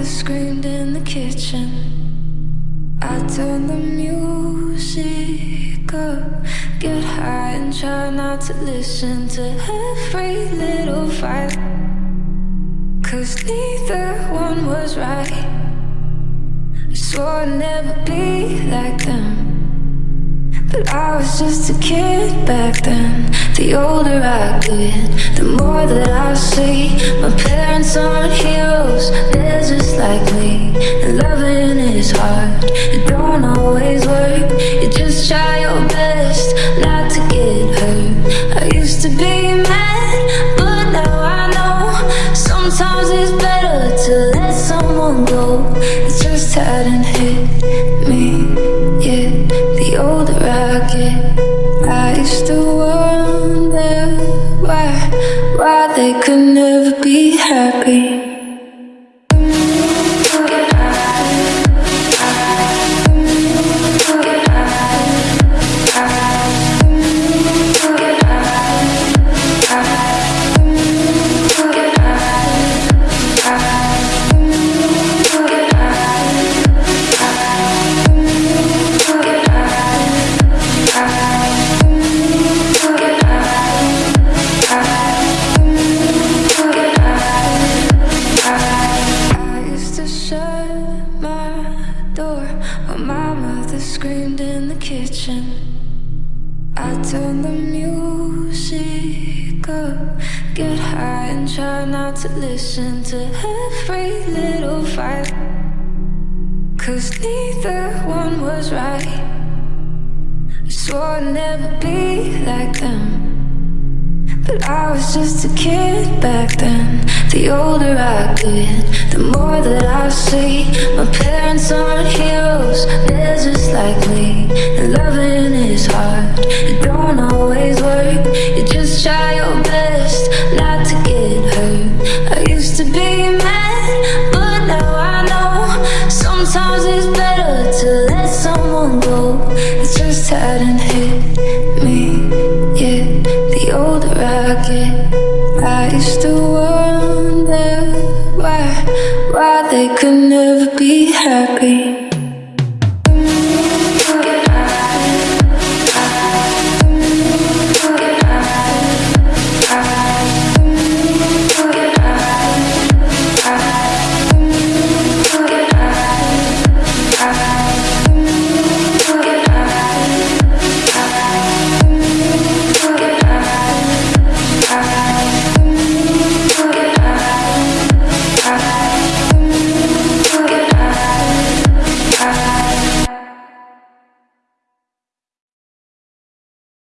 mother screamed in the kitchen. I turned the music up, get high and try not to listen to every little fight. Cause neither one was right. I swore I'd never be like them. But I was just a kid back then The older I get, the more that I see My parents aren't heroes, like me And loving is hard, it don't always work. You just try your best not to get hurt. I used to be mad, but now I know Sometimes it's better to let someone go. It just hadn't hit me Yeah, the older I get I used to wonder why Why they could never be happy screamed in the kitchen. I turned the music up, get high and try not to listen to every little fight. Cause neither one was right. I swore I'd never be like them just a kid back then. The older I get, the more that I see. My parents aren't heroes, they're just like me. And loving is hard, it don't always work. You just try your best not to get hurt. I used to be mad, but now I know. Sometimes it's better to let someone go. It just hadn't hit Used to wonder why, why they could never be happy.